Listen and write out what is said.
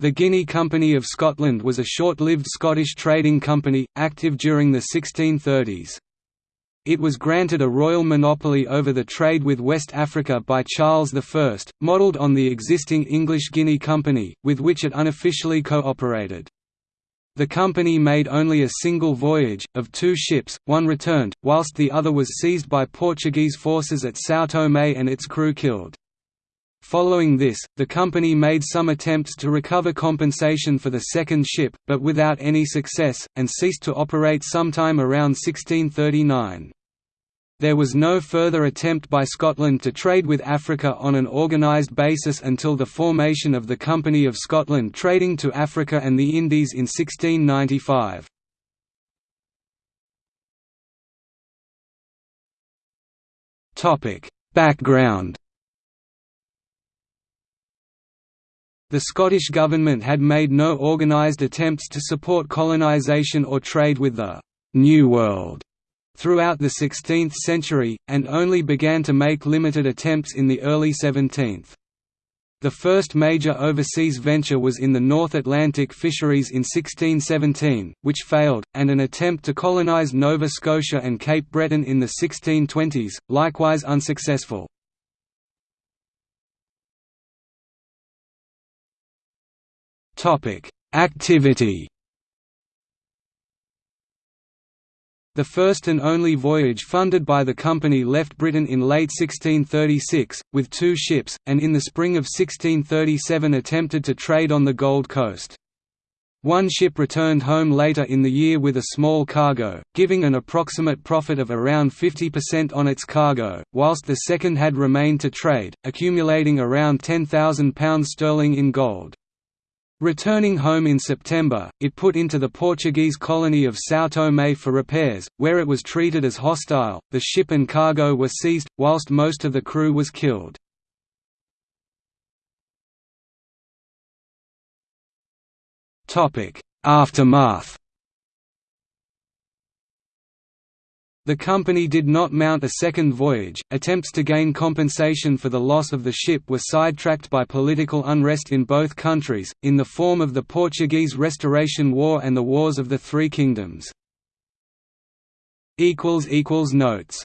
The Guinea Company of Scotland was a short-lived Scottish trading company, active during the 1630s. It was granted a royal monopoly over the trade with West Africa by Charles I, modelled on the existing English Guinea Company, with which it unofficially cooperated. The company made only a single voyage, of two ships, one returned, whilst the other was seized by Portuguese forces at São Tomé and its crew killed. Following this, the company made some attempts to recover compensation for the second ship, but without any success, and ceased to operate sometime around 1639. There was no further attempt by Scotland to trade with Africa on an organised basis until the formation of the Company of Scotland trading to Africa and the Indies in 1695. Background The Scottish Government had made no organised attempts to support colonisation or trade with the «New World» throughout the 16th century, and only began to make limited attempts in the early 17th. The first major overseas venture was in the North Atlantic fisheries in 1617, which failed, and an attempt to colonize Nova Scotia and Cape Breton in the 1620s, likewise unsuccessful. Activity The first and only voyage funded by the company left Britain in late 1636, with two ships, and in the spring of 1637 attempted to trade on the Gold Coast. One ship returned home later in the year with a small cargo, giving an approximate profit of around 50% on its cargo, whilst the second had remained to trade, accumulating around £10,000 sterling in gold. Returning home in September, it put into the Portuguese colony of São Tomé for repairs, where it was treated as hostile. The ship and cargo were seized, whilst most of the crew was killed. Aftermath The company did not mount a second voyage. Attempts to gain compensation for the loss of the ship were sidetracked by political unrest in both countries, in the form of the Portuguese Restoration War and the Wars of the Three Kingdoms. Notes